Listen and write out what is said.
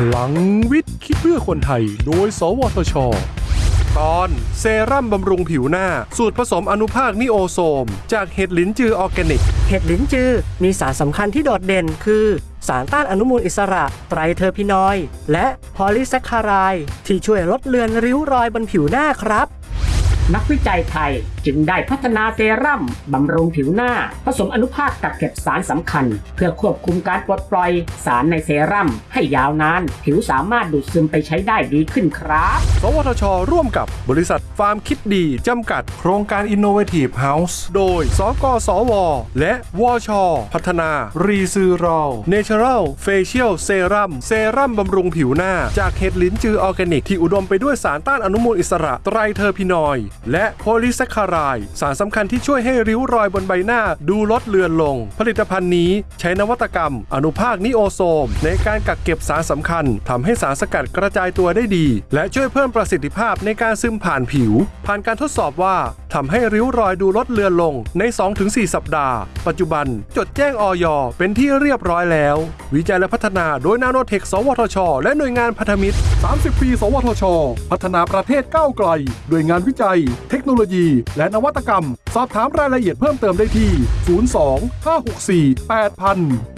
พลังวิทย์คิดเพื่อคนไทย โดย สวทช ตอนเซรั่มบำรุงผิวหน้า สูตรผสมอนุภาค niosome จากเห็ดหลินจือออร์แกนิก เห็ดหลินจือ มีสารสำคัญที่โดดเด่นคือ สารต้านอนุมูลอิสระ triterpenoid และพอลิแซคคารายที่ช่วยลดเลือนริ้วรอยบนผิวหน้าครับ นักวิจัยไทยจึงได้พัฒนาเซรั่มบำรุงผิวหน้า ผสมอนุภาคกักเก็บสารสำคัญ เพื่อควบคุมการปลดปล่อยสารในเซรั่มให้ยาวนาน ผิวสามารถดูดซึมไปใช้ได้ดีขึ้นครับ สวทช ร่วมกับบริษัทฟาร์มคิดดี จำกัด โครงการ Innovative House โดย สกสว และวช พัฒนา รีซ r ร l Natural Facial Serum เซรั่มบำรุงผิวหน้า จากเห็ดหลินจือออร์แกนิกที่อุดมไปด้วยสารต้านอนุมูลอิสระ triterpenoid และโพลีแซคคาราย สารสำคัญที่ช่วยให้ริ้วรอยบนใบหน้าดูลดเลือนลง ผลิตภัณฑ์นี้ใช้นวัตกรรม อนุภาคนิโอโซม ในการกักเก็บสารสำคัญทำให้สารสกัดกระจายตัวได้ดี และช่วยเพิ่มประสิทธิภาพในการซึมผ่านผิว ผ่านการทดสอบว่าทำให้ริ้วรอยดูลดเลือนลงใน 2-4 สัปดาห์ ปัจจุบัน จดแจ้งออยเป็นที่เรียบร้อยแล้ว วิจัยและพัฒนาโดยนาโนเทค สวทช และหน่วยงานพันธมิตร 30 ปี สวทช พัฒนาประเทศก้าวไกลด้วยงานวิจัยเทคโนโลยี และนวัตกรรม สอบถามรายละเอียดเพิ่มเติมได้ที่ 02 564 8000